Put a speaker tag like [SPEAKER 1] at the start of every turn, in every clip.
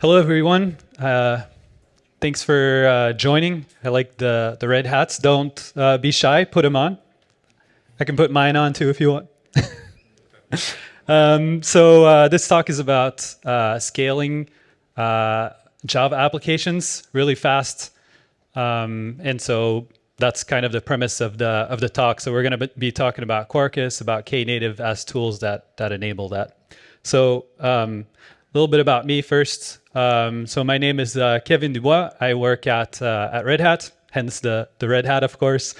[SPEAKER 1] Hello, everyone. Uh, thanks for uh, joining. I like the, the red hats. Don't uh, be shy. Put them on. I can put mine on too if you want. um, so uh, this talk is about uh, scaling uh, Java applications really fast. Um, and so that's kind of the premise of the of the talk. So we're going to be talking about Quarkus, about Knative as tools that that enable that. So um, a little bit about me first. Um, so my name is uh, Kevin Dubois. I work at uh, at Red Hat, hence the the red hat, of course.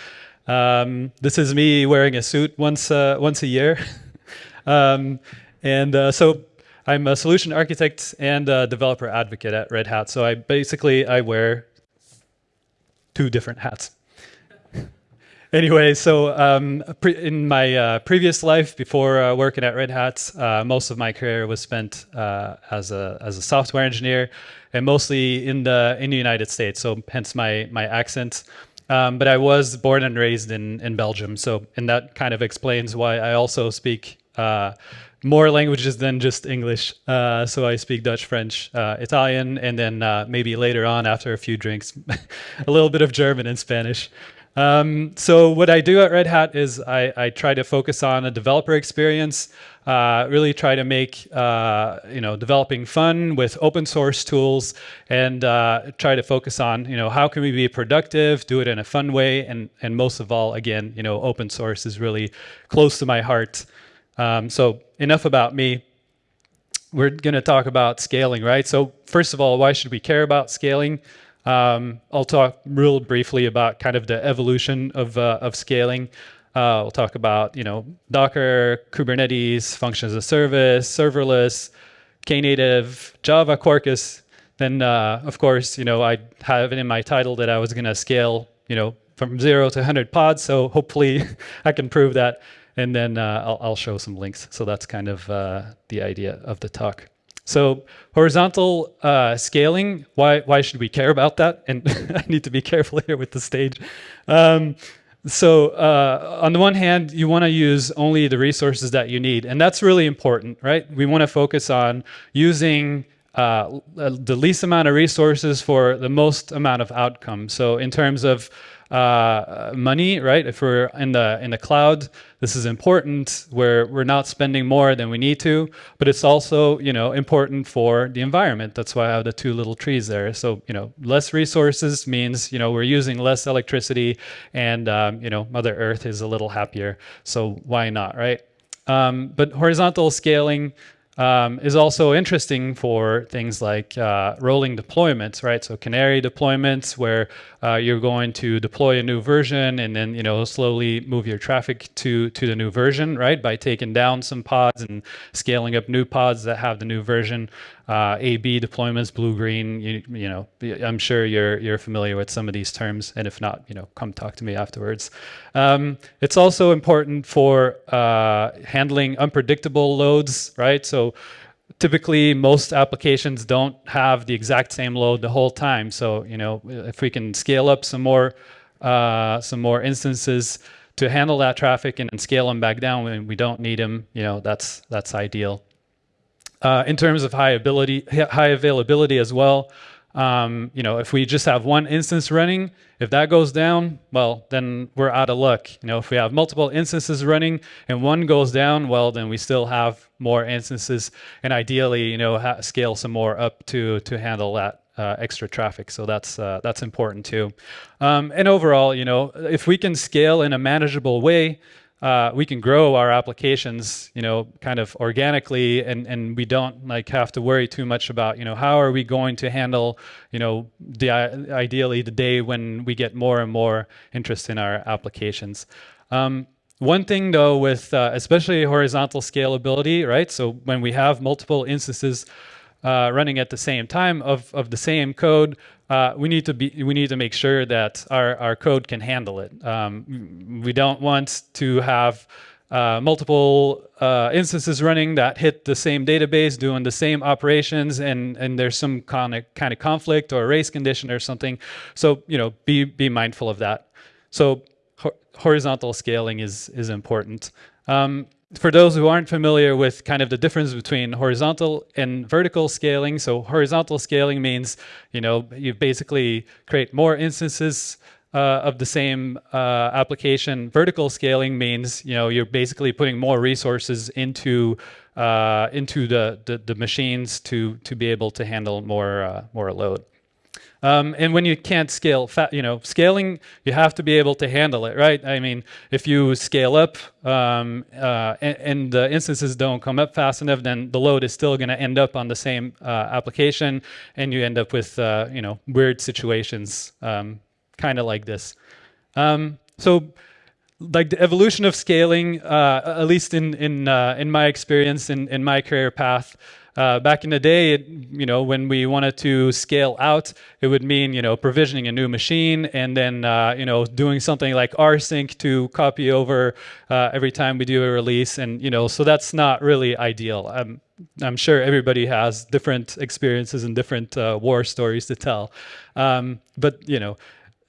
[SPEAKER 1] Um, this is me wearing a suit once uh, once a year, um, and uh, so I'm a solution architect and a developer advocate at Red Hat. So I basically I wear two different hats. Anyway, so um, in my uh, previous life, before uh, working at Red Hat, uh, most of my career was spent uh, as a as a software engineer, and mostly in the in the United States. So hence my my accent. Um, but I was born and raised in in Belgium, so and that kind of explains why I also speak uh, more languages than just English. Uh, so I speak Dutch, French, Italian, and then maybe later on, after a few drinks, a little bit of German and Spanish. Um, so what I do at Red Hat is I, I try to focus on a developer experience, uh, really try to make uh, you know developing fun with open source tools, and uh, try to focus on you know how can we be productive, do it in a fun way, and and most of all, again, you know, open source is really close to my heart. Um, so enough about me. We're going to talk about scaling, right? So first of all, why should we care about scaling? Um, I'll talk real briefly about kind of the evolution of, uh, of scaling. Uh, we'll talk about, you know, Docker, Kubernetes, functions as a service, serverless, Knative, Java, Quarkus. Then, uh, of course, you know, I have it in my title that I was going to scale, you know, from zero to 100 pods. So hopefully I can prove that and then uh, I'll, I'll, show some links. So that's kind of uh, the idea of the talk. So horizontal uh, scaling, why, why should we care about that? And I need to be careful here with the stage. Um, so uh, on the one hand, you want to use only the resources that you need. And that's really important, right? We want to focus on using uh, the least amount of resources for the most amount of outcome. So in terms of uh, money, right? If we're in the in the cloud, this is important. Where we're not spending more than we need to, but it's also you know important for the environment. That's why I have the two little trees there. So you know, less resources means you know we're using less electricity, and um, you know Mother Earth is a little happier. So why not, right? Um, but horizontal scaling um, is also interesting for things like uh, rolling deployments, right? So canary deployments where uh, you're going to deploy a new version and then you know slowly move your traffic to to the new version, right? By taking down some pods and scaling up new pods that have the new version. Uh, A/B deployments, blue green. You, you know, I'm sure you're you're familiar with some of these terms, and if not, you know, come talk to me afterwards. Um, it's also important for uh, handling unpredictable loads, right? So typically most applications don't have the exact same load the whole time. So, you know, if we can scale up some more, uh, some more instances to handle that traffic and, and, scale them back down when we don't need them, you know, that's, that's ideal. Uh, in terms of high ability, high availability as well, um, you know, if we just have one instance running, if that goes down, well, then we're out of luck. You know, if we have multiple instances running and one goes down, well, then we still have more instances, and ideally, you know, scale some more up to to handle that uh, extra traffic. So that's uh, that's important too. Um, and overall, you know, if we can scale in a manageable way, uh, we can grow our applications, you know, kind of organically, and and we don't like have to worry too much about, you know, how are we going to handle, you know, the ideally the day when we get more and more interest in our applications. Um, one thing though, with uh, especially horizontal scalability, right? So when we have multiple instances uh, running at the same time of, of the same code, uh, we need to be we need to make sure that our, our code can handle it. Um, we don't want to have uh, multiple uh, instances running that hit the same database doing the same operations and and there's some kind of kind of conflict or race condition or something. So you know be be mindful of that. So ho horizontal scaling is is important. Um, for those who aren't familiar with kind of the difference between horizontal and vertical scaling, so horizontal scaling means, you know, you basically create more instances uh, of the same uh, application. Vertical scaling means, you know, you're basically putting more resources into uh, into the, the, the machines to to be able to handle more uh, more load. Um, and when you can't scale, you know, scaling, you have to be able to handle it, right? I mean, if you scale up um, uh, and, and, the instances don't come up fast enough, then the load is still going to end up on the same uh, application, and you end up with, uh, you know, weird situations, um, kind of like this. Um, so like the evolution of scaling, uh, at least in in uh, in my experience in in my career path, uh, back in the day, it, you know, when we wanted to scale out, it would mean, you know, provisioning a new machine and then, uh, you know, doing something like rsync to copy over uh, every time we do a release. And, you know, so that's not really ideal. I'm, I'm sure everybody has different experiences and different uh, war stories to tell. Um, but, you know,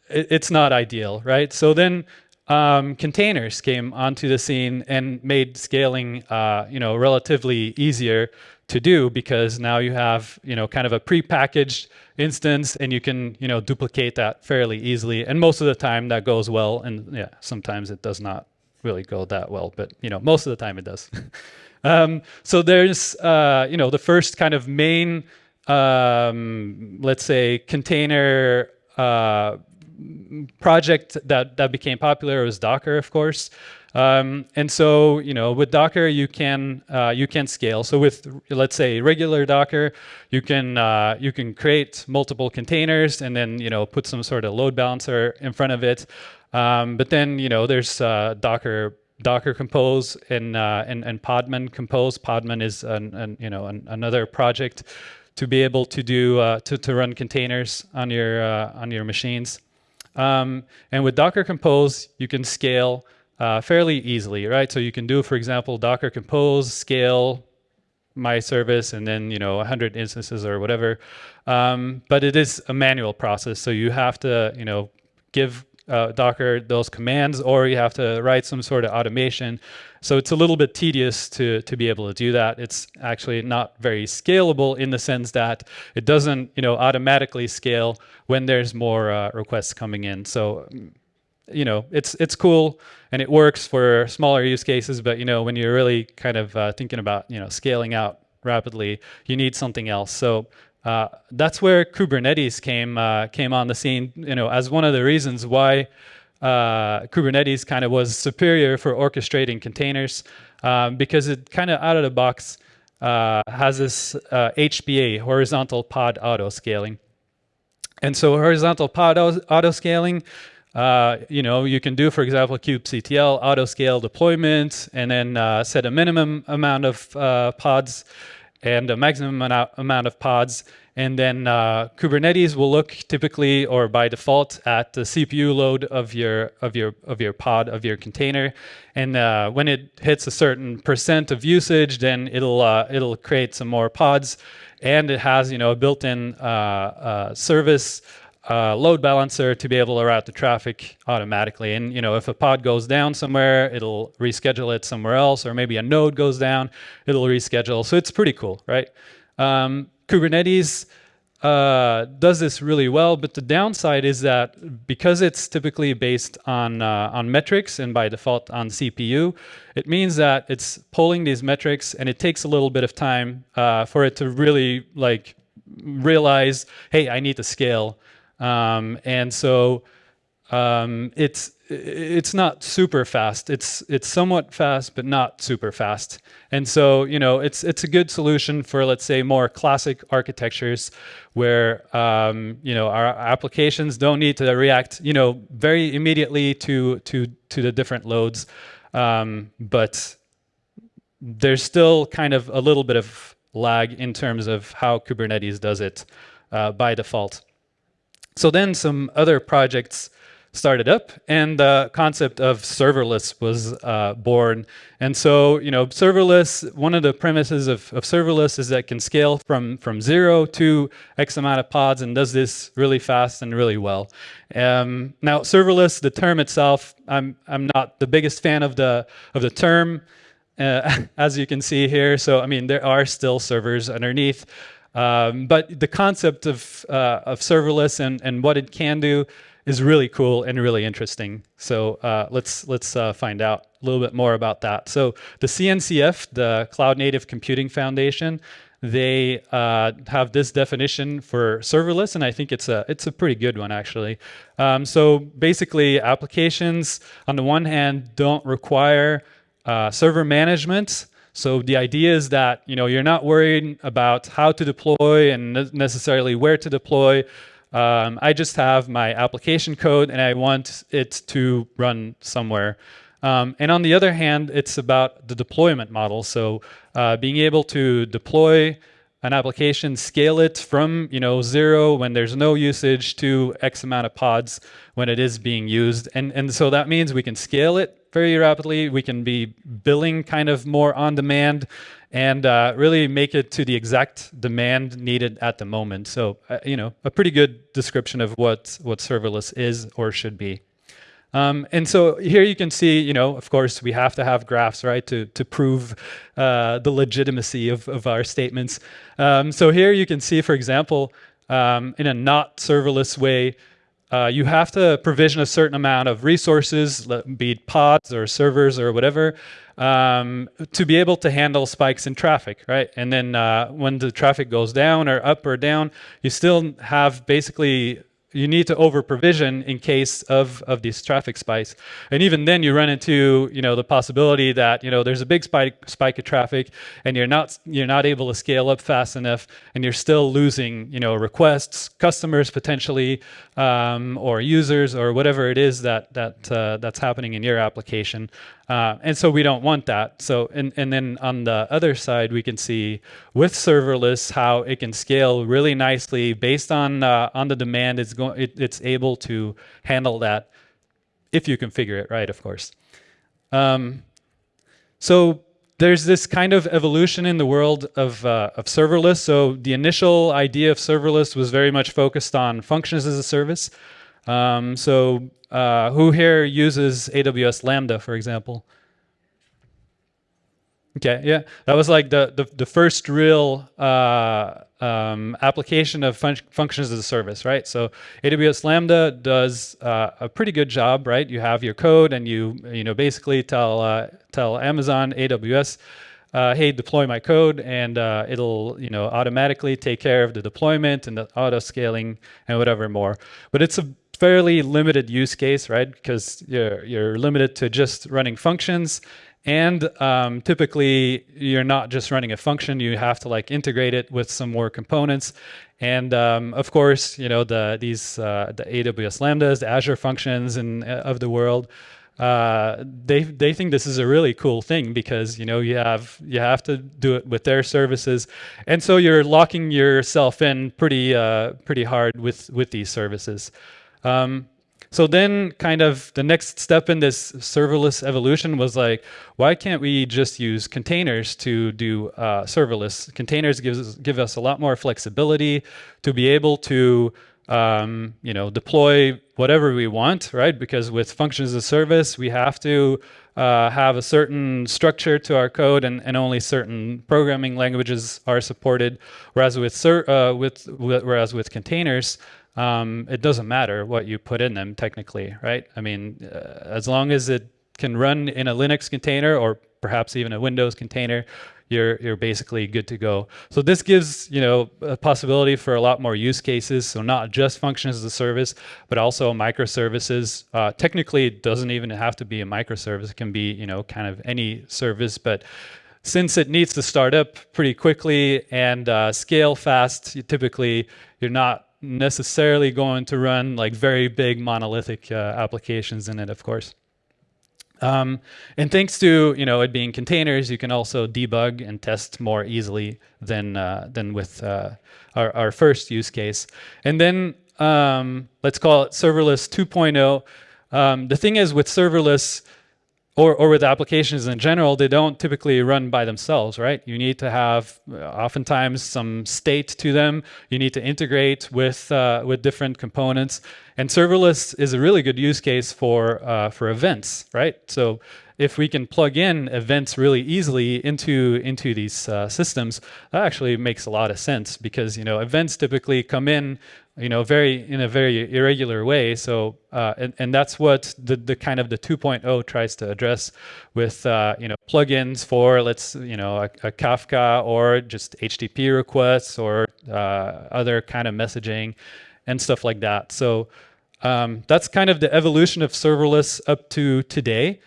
[SPEAKER 1] it, it's not ideal, right? So then um, containers came onto the scene and made scaling, uh, you know, relatively easier to do because now you have, you know, kind of a pre-packaged instance and you can, you know, duplicate that fairly easily. And most of the time that goes well. And yeah, sometimes it does not really go that well, but, you know, most of the time it does. um, so there's, uh, you know, the first kind of main, um, let's say, container uh, project that, that became popular was Docker, of course. Um, and so, you know, with Docker, you can uh, you can scale. So with let's say regular Docker, you can uh, you can create multiple containers and then you know put some sort of load balancer in front of it. Um, but then you know there's uh, Docker Docker Compose and, uh, and and Podman Compose. Podman is an, an you know an, another project to be able to do uh, to to run containers on your uh, on your machines. Um, and with Docker Compose, you can scale uh, fairly easily, right? So you can do, for example, Docker Compose, scale my service, and then you know 100 instances or whatever. Um, but it is a manual process, so you have to you know give uh, Docker those commands, or you have to write some sort of automation. So it's a little bit tedious to to be able to do that. It's actually not very scalable in the sense that it doesn't you know automatically scale when there's more uh, requests coming in. So you know, it's it's cool and it works for smaller use cases. But you know, when you're really kind of uh, thinking about you know scaling out rapidly, you need something else. So uh, that's where Kubernetes came uh, came on the scene. You know, as one of the reasons why uh, Kubernetes kind of was superior for orchestrating containers um, because it kind of out of the box uh, has this HPA horizontal pod auto scaling. And so horizontal pod auto scaling uh, you know, you can do, for example, kubectl auto scale deployment and then uh, set a minimum amount of uh, pods and a maximum amount of pods. And then uh, Kubernetes will look typically or by default at the CPU load of your of your of your pod of your container. And uh, when it hits a certain percent of usage, then it'll it'll create some more pods. And it has you know a built-in service uh, load balancer to be able to route the traffic automatically. And you know, if a pod goes down somewhere, it'll reschedule it somewhere else, or maybe a node goes down, it'll reschedule. So it's pretty cool, right? Um, Kubernetes uh, does this really well, but the downside is that because it's typically based on uh, on metrics and by default on CPU, it means that it's pulling these metrics and it takes a little bit of time uh, for it to really like realize, hey, I need to scale um, and so um, it's it's not super fast. It's it's somewhat fast, but not super fast. And so you know it's it's a good solution for let's say more classic architectures where um, you know our applications don't need to react you know very immediately to to to the different loads, um, but there's still kind of a little bit of lag in terms of how Kubernetes does it uh, by default. So then some other projects started up and the concept of serverless was uh, born. And so, you know, serverless, one of the premises of, of serverless is that it can scale from, from zero to X amount of pods and does this really fast and really well. Um, now, serverless, the term itself, I'm, I'm not the biggest fan of the, of the term. uh, as you can see here. So, I mean, there are still servers underneath. Um, but the concept of, uh, of serverless and, and what it can do is really cool and really interesting. So uh, let's let's uh, find out a little bit more about that. So the CNCF, the Cloud Native Computing Foundation, they uh, have this definition for serverless, and I think it's a it's a pretty good one actually. Um, so basically, applications on the one hand don't require uh, server management. So the idea is that you know you're not worried about how to deploy and necessarily where to deploy. Um, I just have my application code and I want it to run somewhere. Um, and on the other hand, it's about the deployment model. So uh, being able to deploy an application, scale it from you know zero when there's no usage to X amount of pods when it is being used. And, and so that means we can scale it very rapidly. We can be billing kind of more on demand and uh, really make it to the exact demand needed at the moment. So, uh, you know, a pretty good description of what, what serverless is or should be. Um, and so here you can see, you know, of course, we have to have graphs, right, to, to prove uh, the legitimacy of, of our statements. Um, so here you can see, for example, um, in a not serverless way, uh, you have to provision a certain amount of resources, be it pods or servers or whatever, um, to be able to handle spikes in traffic, right? And then uh, when the traffic goes down or up or down, you still have basically you need to over provision in case of, of these traffic spikes. And even then you run into, you know, the possibility that, you know, there's a big spike, spike of traffic and you're not, you're not able to scale up fast enough and you're still losing, you know, requests, customers potentially, um, or users or whatever it is that, that, uh, that's happening in your application. Uh, and so we don't want that. So, and, and then on the other side, we can see with serverless how it can scale really nicely based on, uh, on the demand. It's, going, it, it's able to handle that if you configure it right, of course. Um, so there's this kind of evolution in the world of, uh, of serverless. So the initial idea of serverless was very much focused on functions as a service. Um, so uh, who here uses AWS Lambda, for example? Okay, yeah, that was like the the, the first real uh, um, application of fun functions as a service, right? So AWS Lambda does uh, a pretty good job, right? You have your code, and you you know basically tell uh, tell Amazon AWS, uh, hey, deploy my code, and uh, it'll you know automatically take care of the deployment and the auto scaling and whatever more. But it's a fairly limited use case, right? Because you're, you're limited to just running functions. And um, typically, you're not just running a function. You have to like integrate it with some more components. And um, of course, you know the these uh, the AWS Lambdas, the Azure functions, and uh, of the world. Uh, they they think this is a really cool thing because you know you have you have to do it with their services, and so you're locking yourself in pretty uh, pretty hard with with these services. Um, so then kind of the next step in this serverless evolution was like, why can't we just use containers to do uh, serverless? Containers gives, give us a lot more flexibility to be able to um, you know, deploy whatever we want, right? Because with functions as a service, we have to uh, have a certain structure to our code and, and only certain programming languages are supported. Whereas with, uh, with, whereas with containers, um, it doesn't matter what you put in them technically, right? I mean, uh, as long as it can run in a Linux container or perhaps even a Windows container, you're you're basically good to go. So this gives you know a possibility for a lot more use cases. So not just functions as a service, but also microservices. Uh, technically, it doesn't even have to be a microservice. It can be you know kind of any service, but since it needs to start up pretty quickly and uh, scale fast, you typically you're not necessarily going to run like very big monolithic uh, applications in it, of course. Um, and thanks to you know it being containers, you can also debug and test more easily than uh, than with uh, our, our first use case. And then um, let's call it serverless 2.0. Um, the thing is with serverless, or, or with applications in general, they don't typically run by themselves, right? You need to have uh, oftentimes some state to them. You need to integrate with uh, with different components. And serverless is a really good use case for uh, for events, right? So if we can plug in events really easily into into these uh, systems, that actually makes a lot of sense because you know events typically come in you know very in a very irregular way. So uh, and and that's what the the kind of the 2.0 tries to address with uh, you know plugins for let's you know a, a, Kafka or just HTTP requests or uh, other kind of messaging and stuff like that. So. Um, that's kind of the evolution of serverless up to today.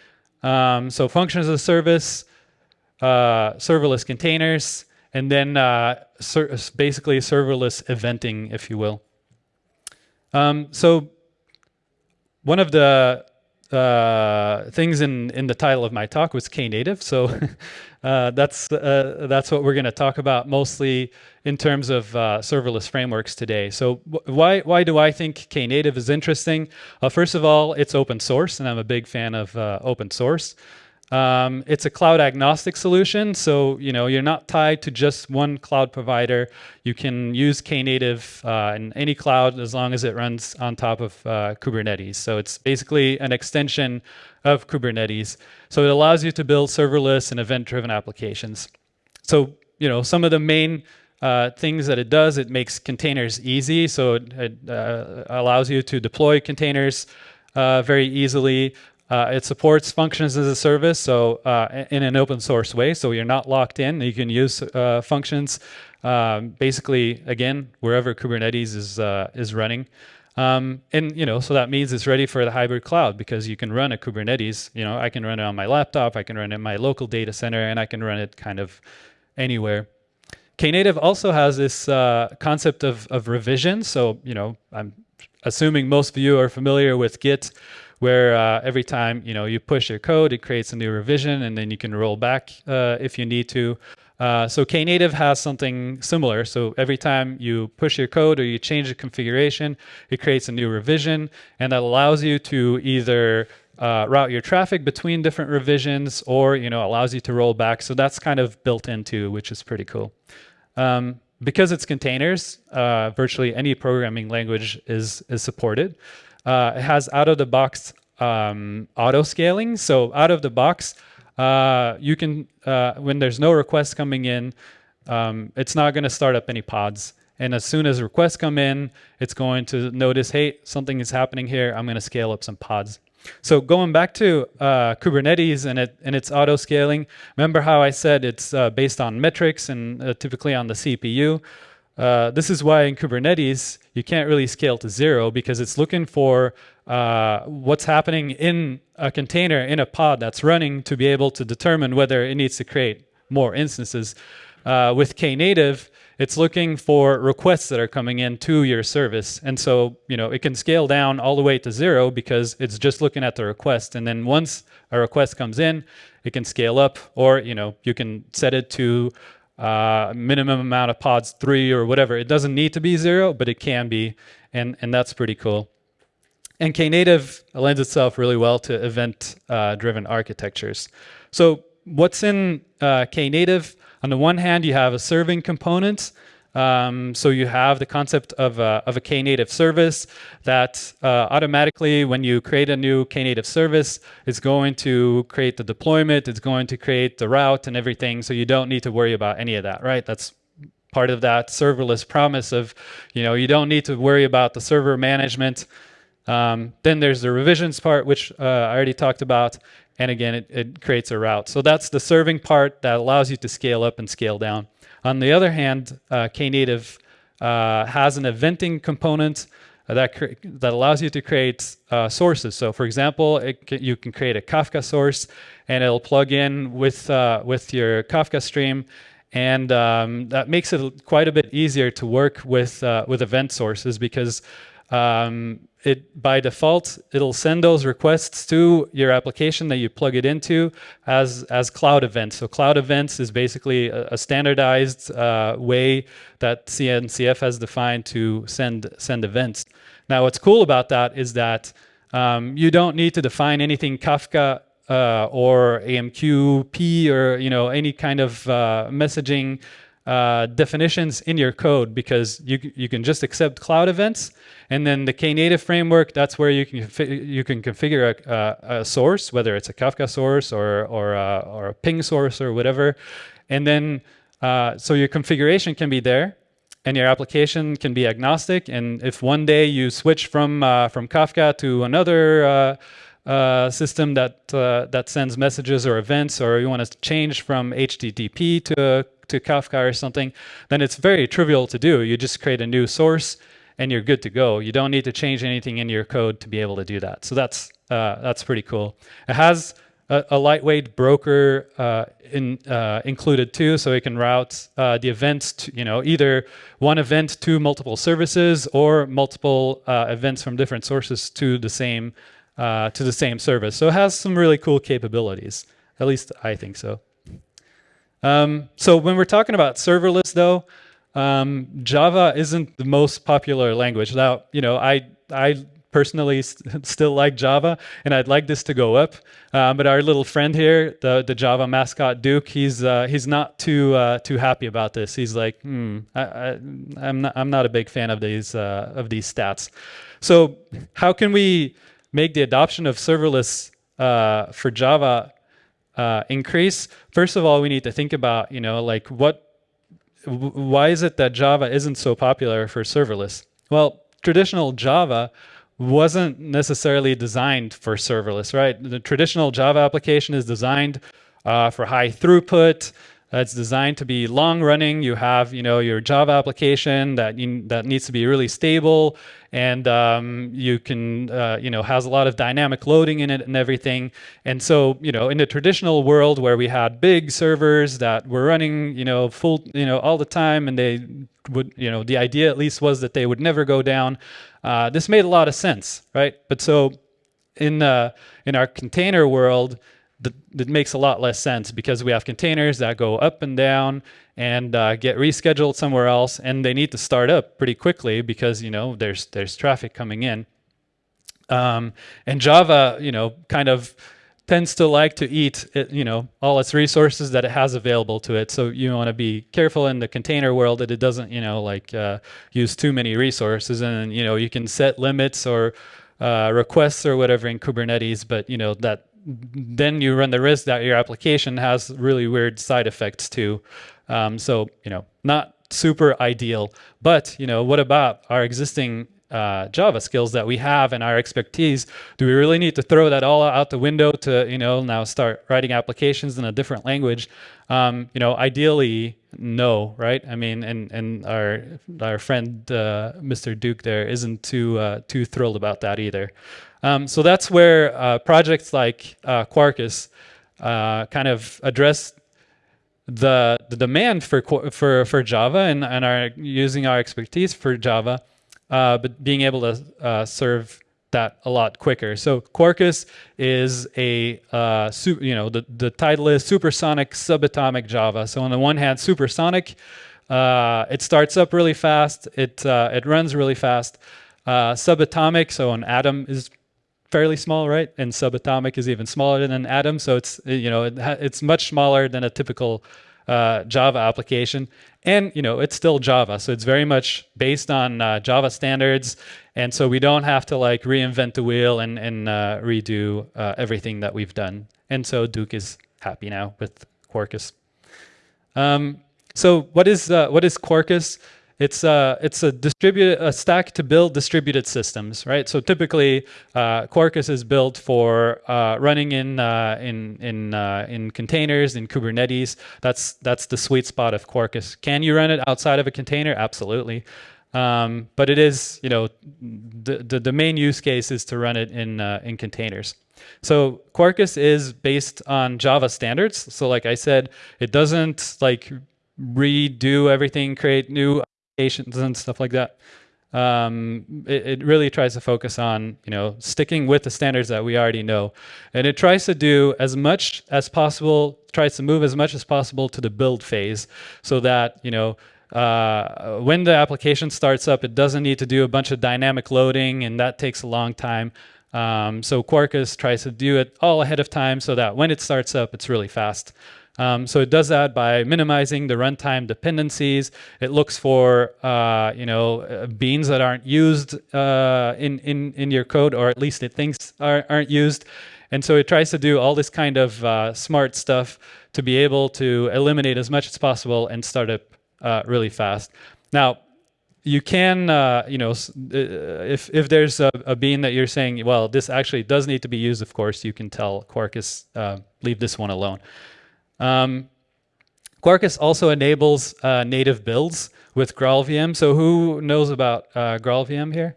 [SPEAKER 1] Um, so functions as a service, uh, serverless containers, and then uh, ser basically serverless eventing, if you will. Um, so one of the uh, things in, in the title of my talk was Knative. So uh, that's, uh, that's what we're going to talk about mostly in terms of uh, serverless frameworks today. So why, why do I think Knative is interesting? first of all, it's open source, and I'm a big fan of uh, open source. Um, it's a cloud agnostic solution, so you know you're not tied to just one cloud provider. You can use Knative uh, in any cloud as long as it runs on top of uh, Kubernetes. So it's basically an extension of Kubernetes. So it allows you to build serverless and event-driven applications. So you know some of the main uh, things that it does, it makes containers easy. So it, it uh, allows you to deploy containers uh, very easily. Uh, it supports functions as a service, so uh, in an open source way, so you're not locked in. You can use uh, functions um, basically, again, wherever Kubernetes is, uh, is running. Um, and you know, so that means it's ready for the hybrid cloud because you can run a Kubernetes. You know, I can run it on my laptop, I can run it in my local data center, and I can run it kind of anywhere. Knative also has this uh, concept of, of revision. So, you know, I'm assuming most of you are familiar with Git where uh, every time you know you push your code, it creates a new revision, and then you can roll back uh, if you need to. Uh, so Knative has something similar. So every time you push your code or you change the configuration, it creates a new revision, and that allows you to either uh, route your traffic between different revisions, or you know allows you to roll back. So that's kind of built into, which is pretty cool. Um, because it's containers, uh, virtually any programming language is is supported. Uh, it has out of the box um, auto scaling. So out of the box, uh, you can, uh, when there's no requests coming in, um, it's not going to start up any pods. And as soon as requests come in, it's going to notice, hey, something is happening here. I'm going to scale up some pods. So going back to uh, Kubernetes and, it, and its auto scaling, remember how I said it's uh, based on metrics and uh, typically on the CPU? Uh, this is why in Kubernetes, you can't really scale to zero because it's looking for uh, what's happening in a container, in a pod that's running to be able to determine whether it needs to create more instances. Uh, with Knative, it's looking for requests that are coming in to your service. And so, you know, it can scale down all the way to zero because it's just looking at the request. And then once a request comes in, it can scale up or, you know, you can set it to uh, minimum amount of pods three or whatever. It doesn't need to be zero, but it can be, and, and that's pretty cool. And Knative lends itself really well to event-driven uh, architectures. So what's in uh, Knative? On the one hand, you have a serving component um, so you have the concept of a, of a Knative service that uh, automatically, when you create a new Knative service, it's going to create the deployment, it's going to create the route and everything. So you don't need to worry about any of that, right? That's part of that serverless promise of, you know, you don't need to worry about the server management. Um, then there's the revisions part, which uh, I already talked about. And again, it, it creates a route. So that's the serving part that allows you to scale up and scale down. On the other hand, uh, Knative uh, has an eventing component that that allows you to create uh, sources. So, for example, you can create a Kafka source, and it'll plug in with uh, with your Kafka stream, and um, that makes it quite a bit easier to work with uh, with event sources because um, it by default it'll send those requests to your application that you plug it into as as cloud events. So cloud events is basically a, a standardized uh, way that CNCF has defined to send send events. Now, what's cool about that is that um, you don't need to define anything Kafka uh, or AMQP or you know any kind of uh, messaging uh, definitions in your code because you you can just accept cloud events, and then the Knative framework that's where you can you can configure a, a, source, whether it's a Kafka source or or a, or a ping source or whatever, and then uh, so your configuration can be there, and your application can be agnostic. And if one day you switch from uh, from Kafka to another uh, system that uh, that sends messages or events, or you want to change from HTTP to to Kafka or something, then it's very trivial to do. You just create a new source and you're good to go. You don't need to change anything in your code to be able to do that. So that's uh, that's pretty cool. It has a, a lightweight broker uh, in, uh, included too, so it can route uh, the events to, you know, either one event to multiple services or multiple uh, events from different sources to the same uh, to the same service. So it has some really cool capabilities. At least I think so. Um, so when we're talking about serverless though, um, Java isn't the most popular language. Now, you know, I, I personally st still like Java and I'd like this to go up. Um, but our little friend here, the, the Java mascot Duke, he's, uh, he's not too, uh, too happy about this. He's like, hmm, I, I, am not, I'm not a big fan of these, uh, of these stats. So how can we make the adoption of serverless uh, for Java uh, increase, first of all, we need to think about, you know, like what, why is it that Java isn't so popular for serverless? Well, traditional Java wasn't necessarily designed for serverless, right? The traditional Java application is designed uh, for high throughput, it's designed to be long running. You have, you know, your Java application that you, that needs to be really stable, and um, you can, uh, you know, has a lot of dynamic loading in it and everything. And so, you know, in the traditional world where we had big servers that were running, you know, full, you know, all the time, and they would, you know, the idea at least was that they would never go down. Uh, this made a lot of sense, right? But so in uh, in our container world that, makes a lot less sense because we have containers that go up and down and uh, get rescheduled somewhere else and they need to start up pretty quickly because you know there's there's traffic coming in. Um, and Java you know kind of tends to like to eat it, you know all its resources that it has available to it. So you want to be careful in the container world that it doesn't you know like uh, use too many resources and you know you can set limits or uh, requests or whatever in Kubernetes but you know that then you run the risk that your application has really weird side effects too. Um, so, you know, not super ideal. But, you know, what about our existing uh, Java skills that we have and our expertise? Do we really need to throw that all out the window to, you know, now start writing applications in a different language? Um, you know, ideally, no, right? I mean, and and our our friend uh, Mr. Duke there isn't too uh, too thrilled about that either. Um, so that's where uh, projects like uh, Quarkus uh, kind of address the, the demand for, for, for Java and, and are using our expertise for Java, uh, but being able to uh, serve that a lot quicker. So Quarkus is a, uh, you know, the, the title is Supersonic Subatomic Java. So on the one hand, supersonic, it starts up really fast, it, it runs really fast. Uh, subatomic, so an atom is fairly small, right? And subatomic is even smaller than an atom. So it's, you know, it it's much smaller than a typical uh, Java application. And, you know, it's still Java. So it's very much based on uh, Java standards. And so we don't have to like reinvent the wheel and, and uh, redo uh, everything that we've done. And so Duke is happy now with Quarkus. Um, so what is, uh, what is Quarkus? It's a, it's a distributed a stack to build distributed systems, right? So typically, uh, Quarkus is built for uh, running in uh, in in uh, in containers in Kubernetes. That's that's the sweet spot of Quarkus. Can you run it outside of a container? Absolutely. Um, but it is, you know, the, the, the main use case is to run it in uh, in containers. So Quarkus is based on Java standards. So like I said, it doesn't like redo everything, create new and stuff like that. Um, it, it, really tries to focus on, you know, sticking with the standards that we already know. And it tries to do as much as possible, tries to move as much as possible to the build phase so that, you know, uh, when the application starts up, it doesn't need to do a bunch of dynamic loading and that takes a long time. Um, so Quarkus tries to do it all ahead of time so that when it starts up, it's really fast. Um, so it does that by minimizing the runtime dependencies. It looks for uh, you know uh, beans that aren't used uh, in in in your code, or at least it thinks are, aren't used. And so it tries to do all this kind of uh, smart stuff to be able to eliminate as much as possible and start up uh, really fast. Now, you can, uh, you know, if, if there's a, a, bean that you're saying, well, this actually does need to be used, of course, you can tell Quarkus, leave this one alone. Um, Quarkus also enables uh, native builds with GraalVM. So who knows about uh, GraalVM here?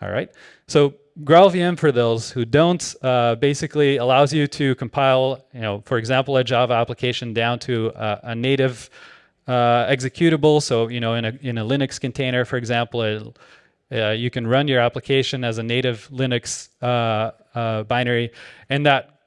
[SPEAKER 1] All right. So GraalVM, for those who don't, uh, basically allows you to compile, you know, for example, a Java application down to uh, a native uh, executable. So, you know, in a, in a Linux container, for example, it, uh, you can run your application as a native Linux binary, and that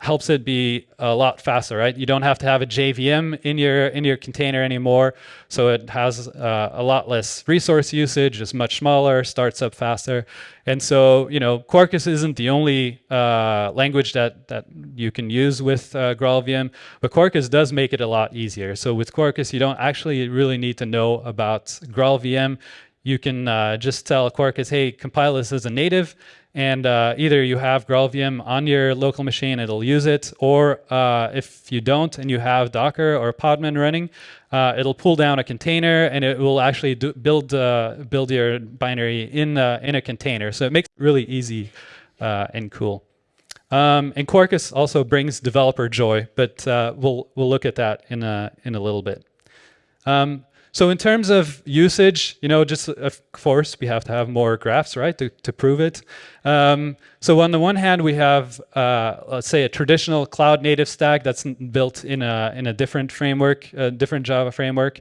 [SPEAKER 1] helps it be a lot faster, right? You don't have to have a JVM in your in your container anymore, so it has uh, a lot less resource usage. It's much smaller, starts up faster, and so you know Quarkus isn't the only uh, language that that you can use with uh, GraalVM, but Quarkus does make it a lot easier. So with Quarkus, you don't actually really need to know about GraalVM. You can uh, just tell Quarkus, hey, compile this as a native, and uh, either you have GraalVM on your local machine, it'll use it, or uh, if you don't and you have Docker or Podman running, uh, it'll pull down a container and it will actually do, build uh, build your binary in in a container. So it makes it really easy uh, and cool. Um, and Quarkus also brings developer joy, but uh, we'll we'll look at that in a in a little bit. Um, so in terms of usage, you know, just of course we have to have more graphs, right, to, to prove it. Um, so on the one hand, we have, uh, let's say, a traditional cloud native stack that's built in a in a different framework, a different Java framework.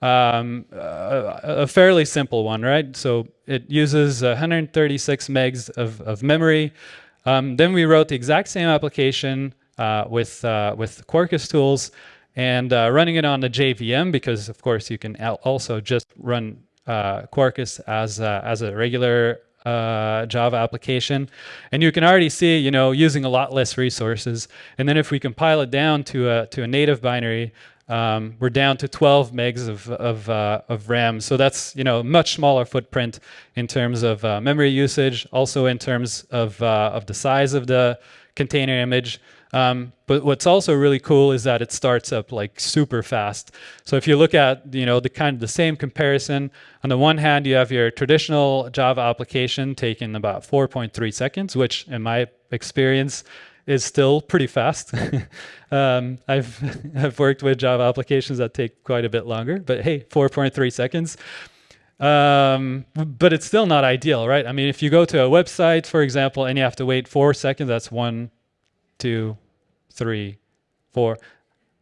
[SPEAKER 1] Um, a, a, fairly simple one, right? So it uses 136 megs of, of memory. Um, then we wrote the exact same application uh, with uh, with Quarkus tools and uh, running it on the JVM because of course you can also just run uh, Quarkus as a, as a regular uh, Java application. And you can already see, you know, using a lot less resources. And then if we compile it down to a, to a native binary, um, we're down to 12 megs of, of, uh, of, RAM. So that's, you know, much smaller footprint in terms of uh, memory usage, also in terms of, uh, of the size of the container image. Um, but what's also really cool is that it starts up like super fast. So if you look at you know the kind of the same comparison, on the one hand you have your traditional Java application taking about 4.3 seconds, which in my experience is still pretty fast. um, I've I've worked with Java applications that take quite a bit longer, but hey, 4.3 seconds. Um, but it's still not ideal, right? I mean, if you go to a website, for example, and you have to wait four seconds, that's one two, three, four.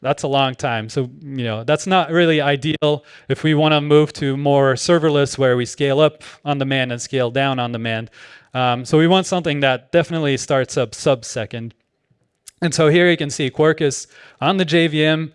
[SPEAKER 1] That's a long time. So, you know, that's not really ideal if we want to move to more serverless where we scale up on demand and scale down on demand. Um, so we want something that definitely starts up sub-second. And so here you can see Quarkus on the JVM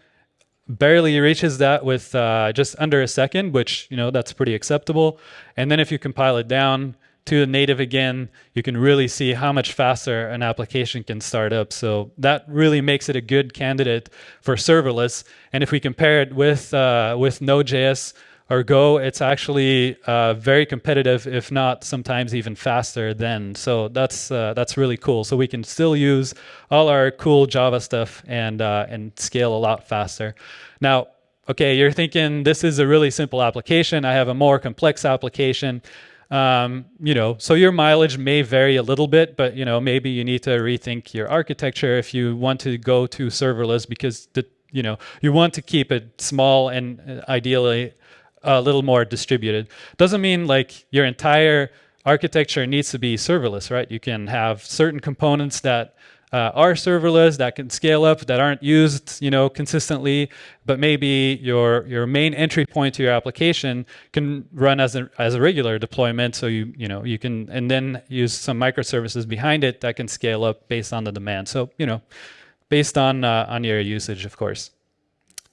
[SPEAKER 1] barely reaches that with uh, just under a second, which, you know, that's pretty acceptable. And then if you compile it down, to the native again, you can really see how much faster an application can start up. So that really makes it a good candidate for serverless. And if we compare it with, uh, with Node.js or Go, it's actually uh, very competitive, if not sometimes even faster than. So that's, uh, that's really cool. So we can still use all our cool Java stuff and, uh, and scale a lot faster. Now, okay, you're thinking this is a really simple application. I have a more complex application. Um, you know, so your mileage may vary a little bit, but you know, maybe you need to rethink your architecture if you want to go to serverless because the, you know, you want to keep it small and uh, ideally a little more distributed. Doesn't mean like your entire architecture needs to be serverless, right? You can have certain components that uh, are serverless that can scale up that aren't used you know consistently but maybe your your main entry point to your application can run as a as a regular deployment so you you know you can and then use some microservices behind it that can scale up based on the demand. So you know based on uh, on your usage of course.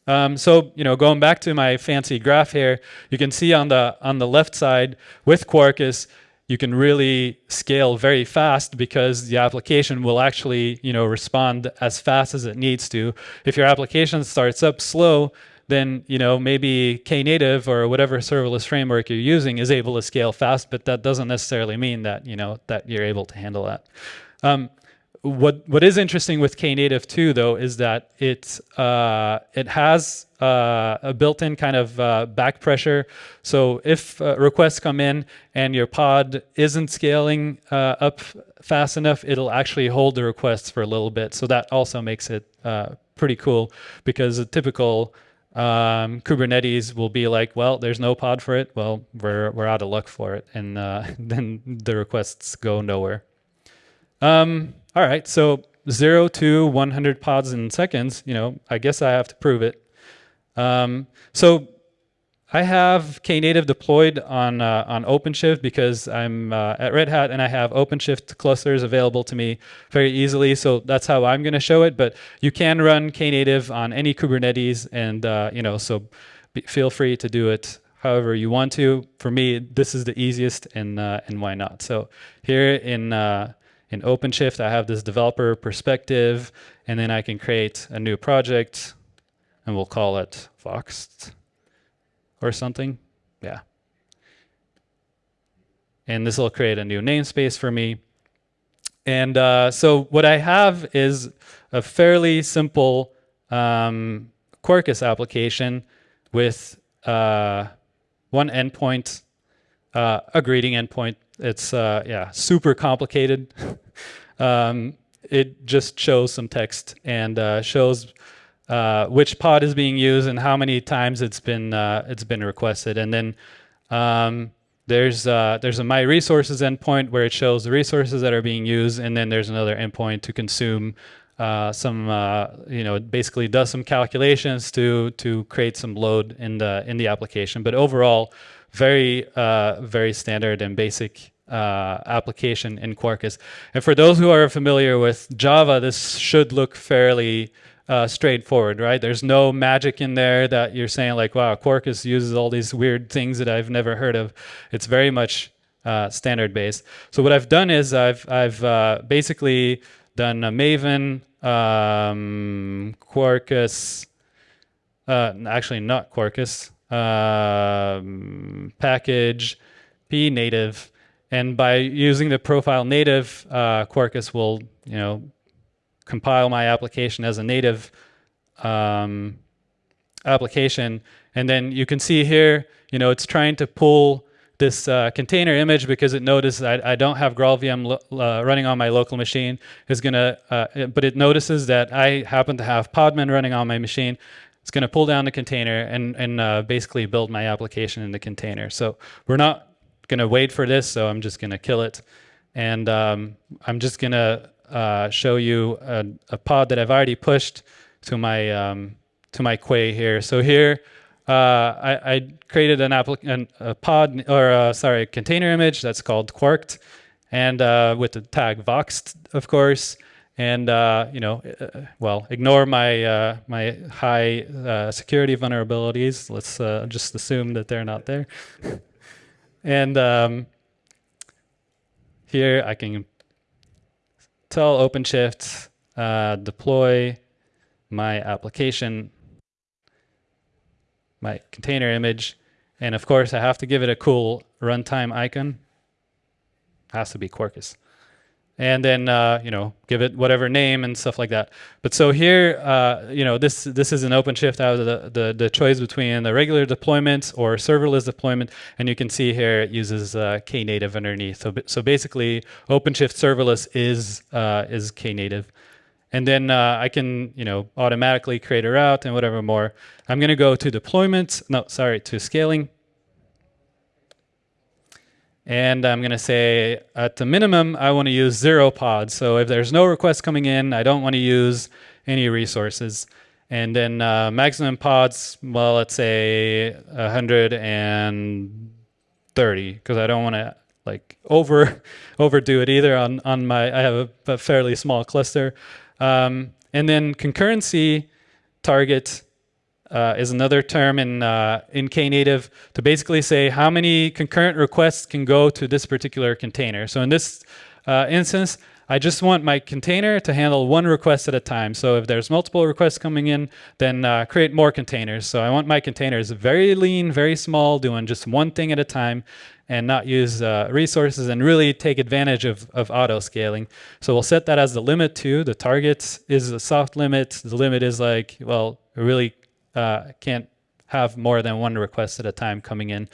[SPEAKER 1] Um, so you know going back to my fancy graph here you can see on the on the left side with Quarkus you can really scale very fast because the application will actually you know respond as fast as it needs to. If your application starts up slow, then you know maybe Knative or whatever serverless framework you're using is able to scale fast, but that doesn't necessarily mean that you know that you're able to handle that. Um, what what is interesting with Knative too, though, is that it uh, it has uh, a built-in kind of uh, back pressure. So if uh, requests come in and your pod isn't scaling uh, up fast enough, it'll actually hold the requests for a little bit. So that also makes it uh, pretty cool because a typical um, Kubernetes will be like, well, there's no pod for it. Well, we're we're out of luck for it, and then the requests go nowhere. Um, all right, so zero to 100 pods in seconds, you know, I guess I have to prove it. Um, so I have Knative deployed on uh, on OpenShift because I'm uh, at Red Hat and I have OpenShift clusters available to me very easily. So that's how I'm going to show it. But you can run Knative on any Kubernetes, and uh, you know, so be, feel free to do it however you want to. For me, this is the easiest, and uh, and why not? So here in uh, in OpenShift, I have this developer perspective, and then I can create a new project, and we'll call it Voxxed or something. Yeah. And this will create a new namespace for me. And uh, so what I have is a fairly simple um, Quarkus application with uh, one endpoint, uh, a greeting endpoint it's uh, yeah, super complicated. um, it just shows some text and uh, shows uh, which pod is being used and how many times it's been uh, it's been requested. And then um, there's uh, there's a my resources endpoint where it shows the resources that are being used, and then there's another endpoint to consume uh, some uh, you know basically does some calculations to to create some load in the in the application. But overall, very, uh, very standard and basic uh, application in Quarkus. And for those who are familiar with Java, this should look fairly uh, straightforward, right? There's no magic in there that you're saying like, wow, Quarkus uses all these weird things that I've never heard of. It's very much uh, standard based. So what I've done is I've, I've uh, basically done a Maven, um, Quarkus, uh, actually not Quarkus, um, package, p native, and by using the profile native, uh, Quarkus will you know compile my application as a native um, application, and then you can see here, you know, it's trying to pull this uh, container image because it notices I, I don't have GraalVM uh, running on my local machine is gonna, uh, but it notices that I happen to have Podman running on my machine it's going to pull down the container and, and uh, basically build my application in the container. So we're not going to wait for this, so I'm just going to kill it. And um, I'm just going to uh, show you a, a, pod that I've already pushed to my um, to my Quay here. So here, uh, I, I, created an, an a pod or uh, sorry, a container image that's called Quarked, and uh, with the tag Voxxed, of course and uh, you know, well, ignore my my high security vulnerabilities. Let's just assume that they're not there. and um, here I can tell OpenShift uh, deploy my application, my container image, and of course I have to give it a cool runtime icon. Has to be Quarkus and then uh, you know give it whatever name and stuff like that. But so here, uh, you know, this this is an OpenShift out of the, the, the choice between the regular deployment or serverless deployment, and you can see here it uses uh, Knative underneath. So so basically, OpenShift serverless is uh, is Knative. And then uh, I can, you know, automatically create a route and whatever more. I'm going to go to deployment. No, sorry, to scaling. And I'm going to say at the minimum, I want to use zero pods. So if there's no requests coming in, I don't want to use any resources. And then uh, maximum pods, well, let's say 130 because I don't want to like over overdo it either on, on my, I have a, a fairly small cluster. Um, and then concurrency target uh, is another term in uh, in Knative to basically say how many concurrent requests can go to this particular container. So in this uh, instance, I just want my container to handle one request at a time. So if there's multiple requests coming in, then uh, create more containers. So I want my containers very lean, very small, doing just one thing at a time and not use uh, resources and really take advantage of, of auto scaling. So we'll set that as the limit too. The target is a soft limit. The limit is like, well, really uh, can't have more than one request at a time coming in.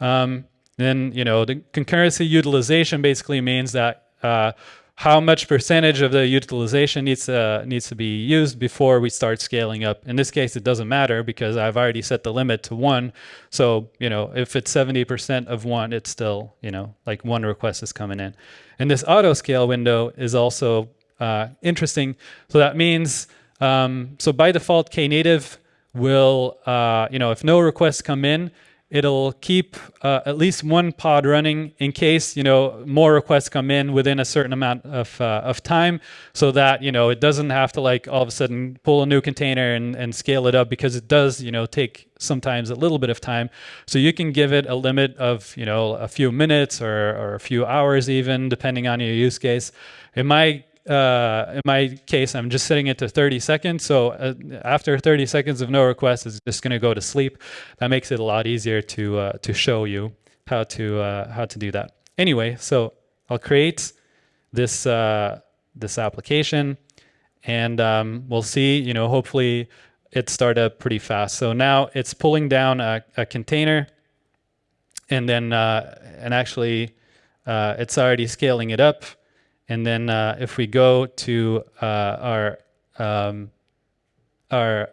[SPEAKER 1] Um, then, you know, the concurrency utilization basically means that uh, how much percentage of the utilization needs to, needs to be used before we start scaling up. In this case, it doesn't matter because I've already set the limit to one. So, you know, if it's 70% of one, it's still, you know, like one request is coming in. And this auto scale window is also uh, interesting. So that means, um, so by default, Knative will, uh, you know, if no requests come in, it'll keep uh, at least one pod running in case you know more requests come in within a certain amount of, uh, of time so that you know it doesn't have to like all of a sudden pull a new container and, and scale it up because it does you know take sometimes a little bit of time. So you can give it a limit of you know a few minutes or, or a few hours even depending on your use case. It might uh, in my case, I'm just setting it to 30 seconds. So uh, after 30 seconds of no request, it's just going to go to sleep. That makes it a lot easier to uh, to show you how to uh, how to do that. Anyway, so I'll create this uh, this application, and um, we'll see. You know, hopefully it started up pretty fast. So now it's pulling down a, a container, and then uh, and actually it's already scaling it up. And then uh, if we go to uh, our um, our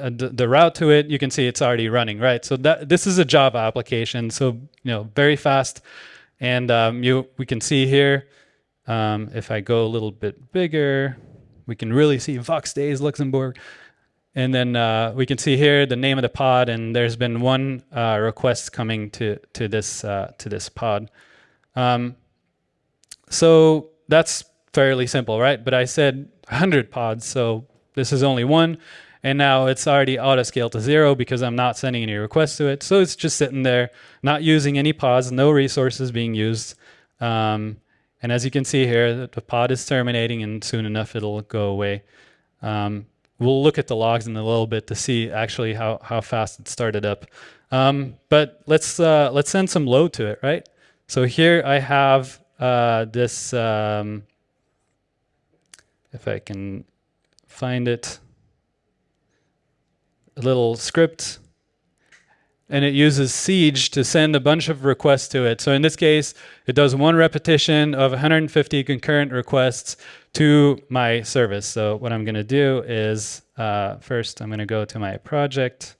[SPEAKER 1] uh, the, route to it, you can see it's already running, right? So that this is a Java application, so you know very fast, and um, you we can see here. Um, if I go a little bit bigger, we can really see Voxxed Days Luxembourg. And then uh, we can see here the name of the pod, and there's been one uh, request coming to to this uh, to this pod. Um, so that's fairly simple, right? But I said 100 pods, so this is only one. And now it's already auto scaled to zero because I'm not sending any requests to it. So it's just sitting there, not using any pods, no resources being used. Um, and as you can see here, the pod is terminating and soon enough it'll go away. Um, we'll look at the logs in a little bit to see actually how, how fast it started up. Um, but let's, uh, let's send some load to it, right? So here I have uh, this, um, if I can find it, a little script and it uses Siege to send a bunch of requests to it. So in this case, it does one repetition of 150 concurrent requests to my service. So what I'm going to do is uh, first I'm going to go to my project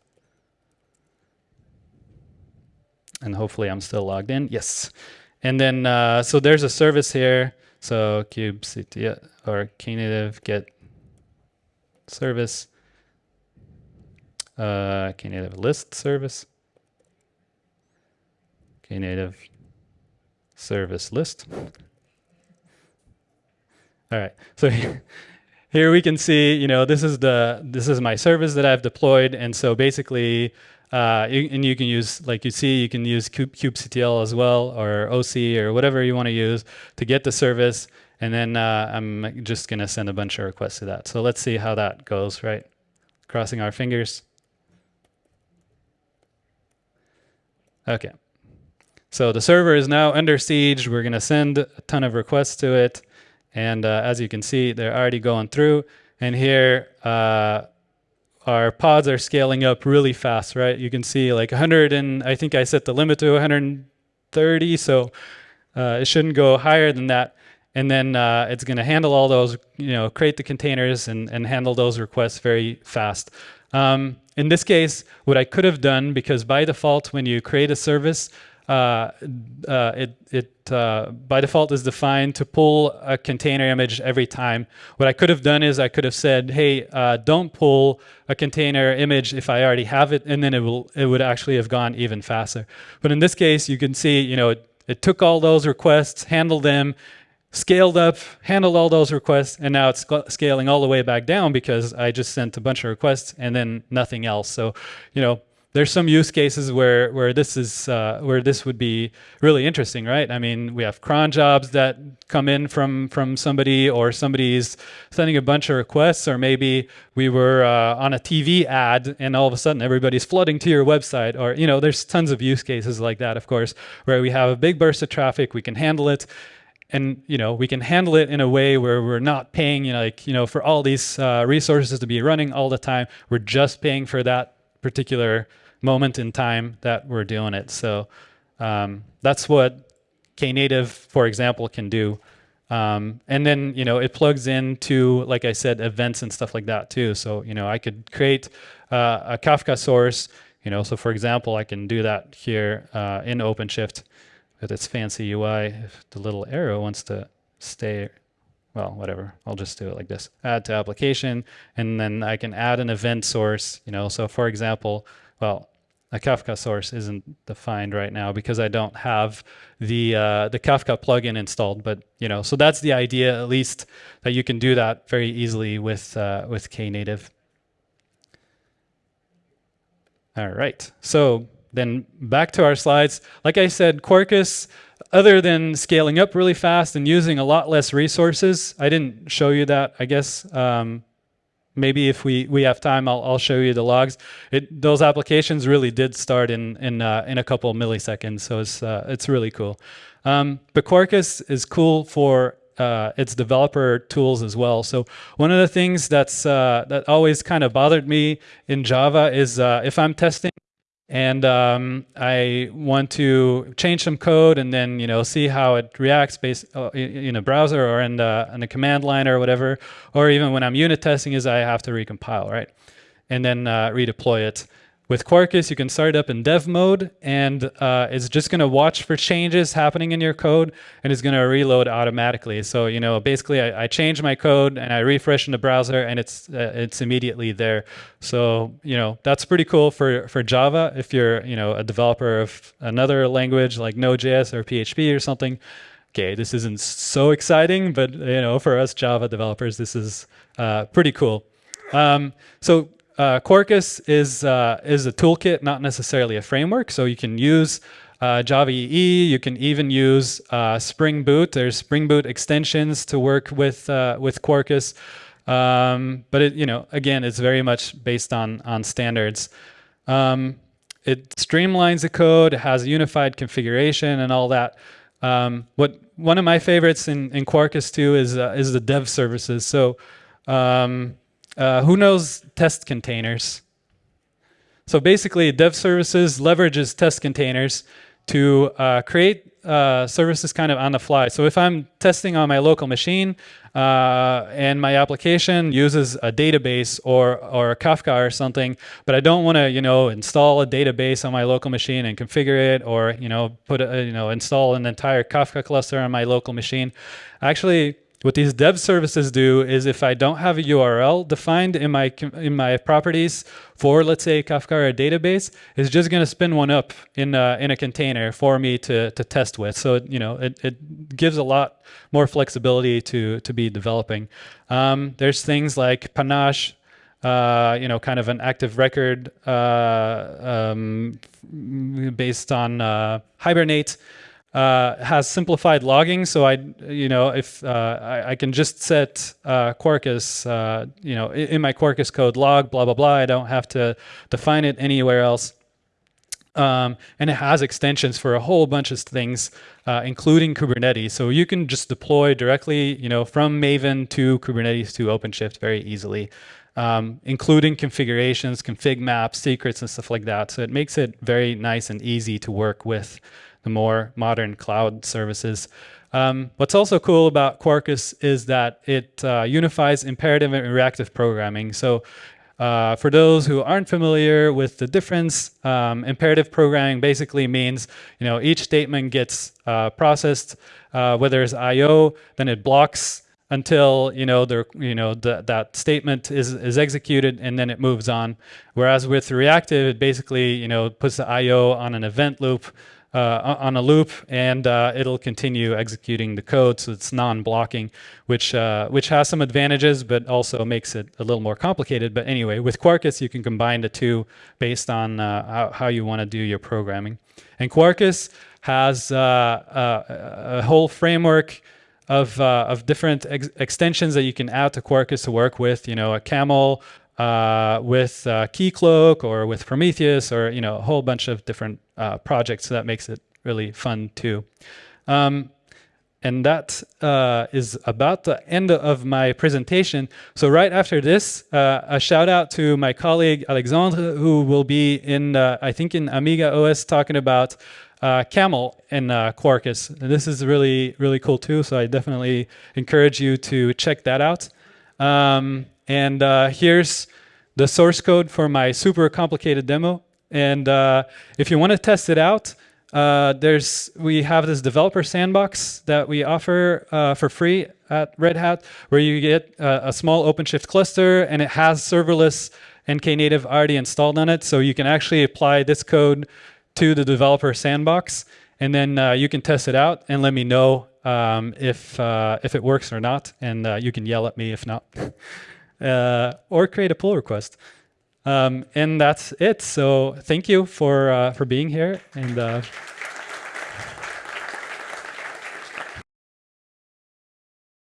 [SPEAKER 1] and hopefully I'm still logged in. Yes. And then, uh, so there's a service here. So kubectl or knative get service, uh, knative list service, knative service list. All right, so here we can see, you know, this is the this is my service that I've deployed, and so basically uh, and you can use, like you see, you can use kubectl as well, or OC, or whatever you want to use to get the service. And then uh, I'm just going to send a bunch of requests to that. So let's see how that goes, right? Crossing our fingers. Okay. So the server is now under siege. We're going to send a ton of requests to it. And uh, as you can see, they're already going through. And here, uh, our pods are scaling up really fast, right? You can see like 100 and I think I set the limit to 130, so uh, it shouldn't go higher than that. And then uh, it's going to handle all those, you know, create the containers and, and handle those requests very fast. Um, in this case, what I could have done, because by default, when you create a service, uh, uh, it, it uh, by default is defined to pull a container image every time. What I could have done is I could have said, hey, uh, don't pull a container image if I already have it, and then it will it would actually have gone even faster. But in this case, you can see, you know, it, it took all those requests, handled them, scaled up, handled all those requests, and now it's scaling all the way back down because I just sent a bunch of requests and then nothing else. So, you know, there's some use cases where where this is uh, where this would be really interesting, right? I mean, we have cron jobs that come in from from somebody, or somebody's sending a bunch of requests, or maybe we were uh, on a TV ad and all of a sudden everybody's flooding to your website, or you know, there's tons of use cases like that, of course, where we have a big burst of traffic, we can handle it, and you know we can handle it in a way where we're not paying you know like you know for all these uh, resources to be running all the time we're just paying for that particular moment in time that we're doing it. So um, that's what knative for example can do. Um, and then you know it plugs into like i said events and stuff like that too. So you know i could create uh, a kafka source you know so for example i can do that here uh, in openshift with its fancy UI, if the little arrow wants to stay, well, whatever, I'll just do it like this. Add to application, and then I can add an event source, you know, so for example, well, a Kafka source isn't defined right now because I don't have the uh, the Kafka plugin installed. But you know, so that's the idea, at least, that you can do that very easily with uh, with Knative. All right, so then back to our slides. Like I said, Quarkus, other than scaling up really fast and using a lot less resources, I didn't show you that, I guess. Um, maybe if we, we have time, I'll, I'll show you the logs. It, those applications really did start in, in, uh, in a couple milliseconds, so it's, uh, it's really cool. Um, but Quarkus is cool for uh, its developer tools as well. So one of the things that's uh, that always kind of bothered me in Java is uh, if I'm testing and um, I want to change some code and then you know see how it reacts based uh, in a browser or in the, in a command line or whatever, or even when I'm unit testing is I have to recompile, right? And then uh, redeploy it. With Quarkus, you can start up in dev mode, and uh, it's just going to watch for changes happening in your code, and it's going to reload automatically. So, you know, basically, I, I, change my code and I refresh in the browser, and it's uh, it's immediately there. So, you know, that's pretty cool for for Java. If you're, you know, a developer of another language like Node.js or PHP or something, okay, this isn't so exciting, but you know, for us Java developers, this is uh, pretty cool. Um, so uh, Quarkus is uh, is a toolkit, not necessarily a framework. So you can use uh, Java EE. You can even use uh, Spring Boot. There's Spring Boot extensions to work with uh, with Quarkus. Um, but it, you know, again, it's very much based on on standards. Um, it streamlines the code, it has unified configuration and all that. Um, what one of my favorites in, in Quarkus too is uh, is the dev services. So um, uh, who knows test containers? So basically, dev services leverages test containers to uh, create uh, services kind of on the fly. So if I'm testing on my local machine uh, and my application uses a database or, or a Kafka or something, but I don't want to, you know, install a database on my local machine and configure it or, you know, put a, you know, install an entire Kafka cluster on my local machine. Actually, what these dev services do is if I don't have a URL defined in my in my properties for, let's say, Kafka or a database, it's just going to spin one up in a, in a container for me to, to test with. So, you know, it, it gives a lot more flexibility to, to be developing. Um, there's things like Panache, uh, you know, kind of an active record uh, um, based on uh, Hibernate uh, has simplified logging. So I, you know, if uh, I, I, can just set uh, Quarkus, uh, you know, in, my Quarkus code log, blah, blah, blah. I don't have to define it anywhere else. Um, and it has extensions for a whole bunch of things, uh, including Kubernetes. So you can just deploy directly, you know, from Maven to Kubernetes to OpenShift very easily. Um, including configurations, config maps, secrets, and stuff like that. So it makes it very nice and easy to work with the more modern cloud services. Um, what's also cool about Quarkus is that it uh, unifies imperative and reactive programming. So uh, for those who aren't familiar with the difference, um, imperative programming basically means you know each statement gets uh, processed, uh, whether it's I/O, then it blocks until you know the you know the, that statement is is executed and then it moves on. Whereas with reactive, it basically you know puts the I/O on an event loop uh, on a loop, and uh, it'll continue executing the code, so it's non-blocking, which uh, which has some advantages, but also makes it a little more complicated. But anyway, with Quarkus, you can combine the two based on uh, how, how, you want to do your programming. And Quarkus has uh, uh, a whole framework of of different ex extensions that you can add to Quarkus to work with. You know, a camel uh, with uh, Keycloak or with Prometheus or you know a whole bunch of different uh, projects. So that makes it really fun too. Um, and that uh, is about the end of my presentation. So right after this, uh, a shout out to my colleague Alexandre, who will be in, uh, I think in Amiga OS talking about Camel and Quarkus. And this is really, really cool too. So I definitely encourage you to check that out. Um, and uh, here's the source code for my super complicated demo. And uh, if you want to test it out, uh, there's we have this developer sandbox that we offer uh, for free at Red Hat, where you get a small OpenShift cluster, and it has serverless NKNative already installed on it. So you can actually apply this code to the developer sandbox, and then uh, you can test it out and let me know um, if uh, if it works or not, and uh, you can yell at me if not. uh, or create a pull request. Um, and that's it. So thank you for uh, for being here and. Uh,